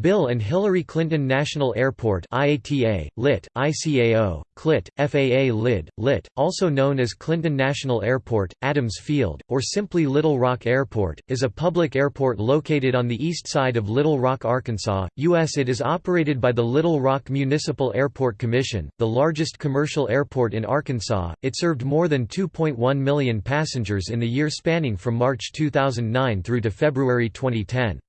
Bill and Hillary Clinton National Airport IATA, lit, ICAO, KLIT, FAA LID, lit, also known as Clinton National Airport, Adams Field, or simply Little Rock Airport, is a public airport located on the east side of Little Rock, Arkansas, U.S. It is operated by the Little Rock Municipal Airport Commission, the largest commercial airport in Arkansas. It served more than 2.1 million passengers in the year spanning from March 2009 through to February 2010.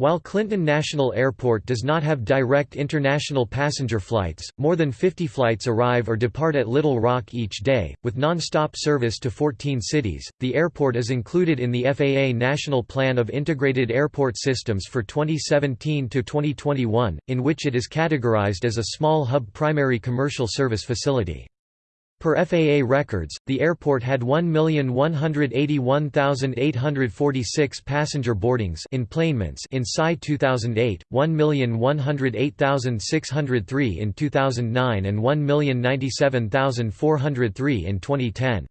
While Clinton National Airport does not have direct international passenger flights, more than 50 flights arrive or depart at Little Rock each day, with non-stop service to 14 cities. The airport is included in the FAA National Plan of Integrated Airport Systems for 2017 to 2021, in which it is categorized as a small hub primary commercial service facility. Per FAA records, the airport had 1,181,846 passenger boardings in SI 2008, 1,108,603 in 2009 and 1,097,403 in 2010.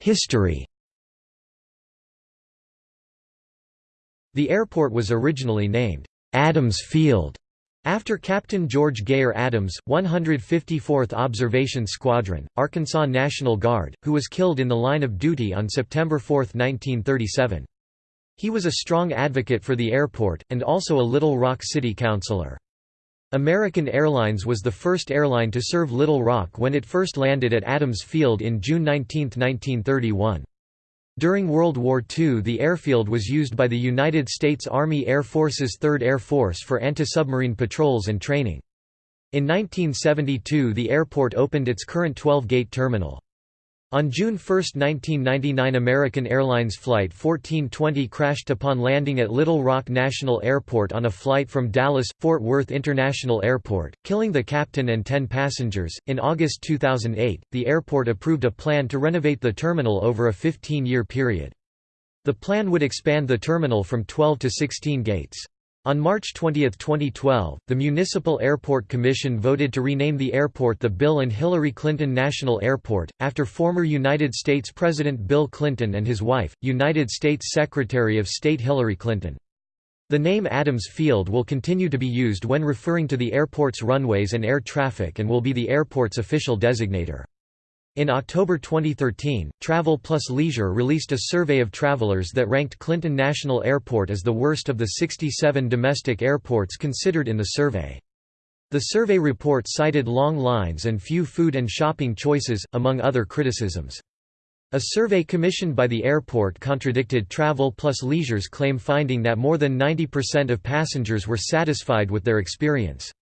History The airport was originally named Adams Field, after Captain George Gayer Adams, 154th Observation Squadron, Arkansas National Guard, who was killed in the line of duty on September 4, 1937. He was a strong advocate for the airport, and also a Little Rock City Councilor. American Airlines was the first airline to serve Little Rock when it first landed at Adams Field in June 19, 1931. During World War II the airfield was used by the United States Army Air Force's 3rd Air Force for anti-submarine patrols and training. In 1972 the airport opened its current 12-gate terminal. On June 1, 1999 American Airlines Flight 1420 crashed upon landing at Little Rock National Airport on a flight from Dallas-Fort Worth International Airport, killing the captain and 10 passengers. In August 2008, the airport approved a plan to renovate the terminal over a 15-year period. The plan would expand the terminal from 12 to 16 gates. On March 20, 2012, the Municipal Airport Commission voted to rename the airport the Bill and Hillary Clinton National Airport, after former United States President Bill Clinton and his wife, United States Secretary of State Hillary Clinton. The name Adams Field will continue to be used when referring to the airport's runways and air traffic and will be the airport's official designator. In October 2013, Travel Plus Leisure released a survey of travelers that ranked Clinton National Airport as the worst of the 67 domestic airports considered in the survey. The survey report cited long lines and few food and shopping choices, among other criticisms. A survey commissioned by the airport contradicted Travel Plus Leisure's claim finding that more than 90% of passengers were satisfied with their experience.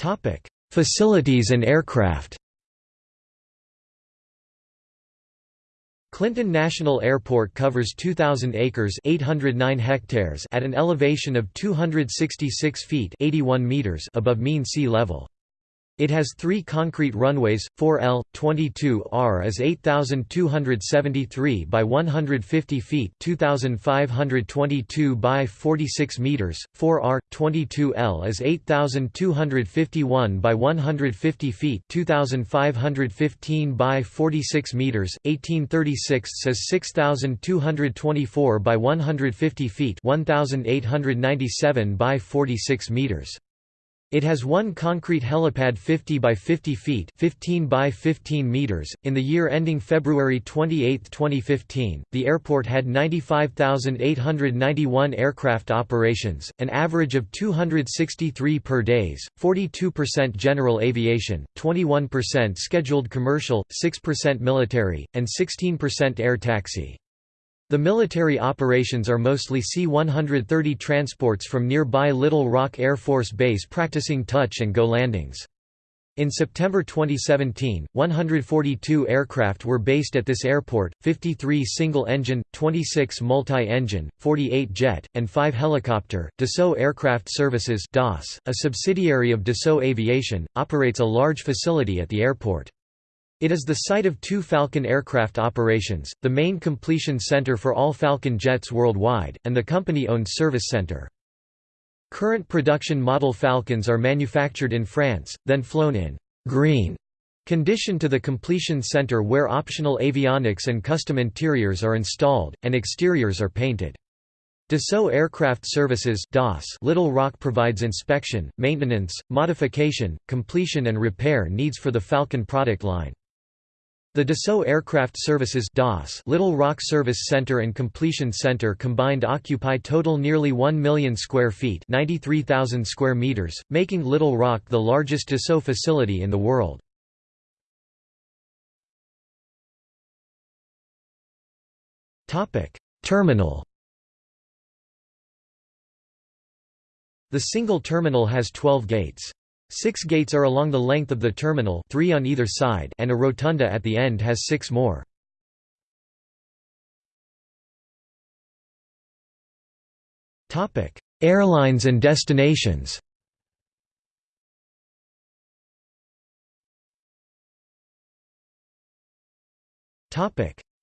Topic: Facilities and aircraft. Clinton National Airport covers 2,000 acres 809 hectares at an elevation of 266 feet 81 meters above mean sea level. It has three concrete runways, 4L, 22R is 8,273 by 150 feet 2,522 by 46 meters, 4R, 22L is 8,251 by 150 feet 2,515 by 46 meters, 1836 says 6,224 by 150 feet 1,897 by 46 meters. It has one concrete helipad 50 by 50 feet 15 by 15 meters. .In the year ending February 28, 2015, the airport had 95,891 aircraft operations, an average of 263 per days, 42% general aviation, 21% scheduled commercial, 6% military, and 16% air taxi. The military operations are mostly C-130 transports from nearby Little Rock Air Force Base practicing touch-and-go landings. In September 2017, 142 aircraft were based at this airport, 53 single-engine, 26 multi-engine, 48 jet, and 5 helicopter. Dassault Aircraft Services DAS, a subsidiary of Dassault Aviation, operates a large facility at the airport. It is the site of two Falcon aircraft operations, the main completion center for all Falcon jets worldwide, and the company-owned service center. Current production model Falcons are manufactured in France, then flown in «green» Condition to the completion center where optional avionics and custom interiors are installed, and exteriors are painted. Dassault Aircraft Services Little Rock provides inspection, maintenance, modification, completion and repair needs for the Falcon product line. The Dassault Aircraft Services DAS Little Rock Service Center and Completion Center combined occupy total nearly 1 million square feet 93,000 square meters, making Little Rock the largest Dassault facility in the world. Terminal The single terminal has 12 gates. Six gates are along the length of the terminal three on either side and a rotunda at the end has six more. Airlines and destinations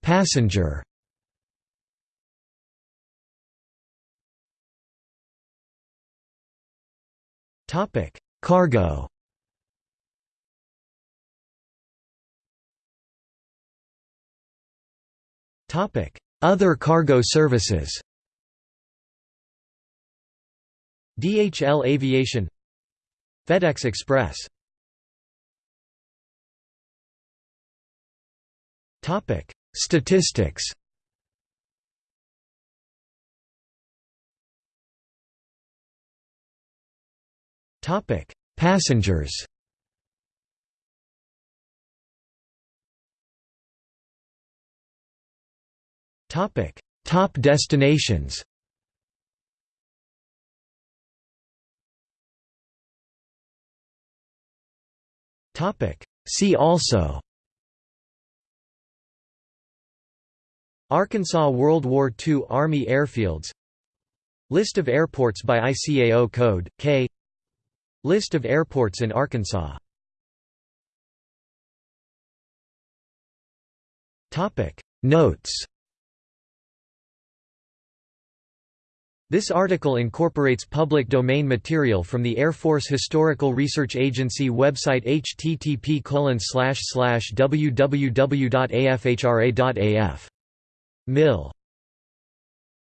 Passenger Topic: Cargo. Topic: Other cargo services. DHL Aviation. FedEx Express. Topic: Statistics Topic: Passengers. Topic: Top destinations. Topic: See also. Arkansas World War II Army airfields List of airports by ICAO code, K List of airports in Arkansas. Notes. This article incorporates public domain material from the Air Force Historical Research Agency website http www.afhra.af. Mil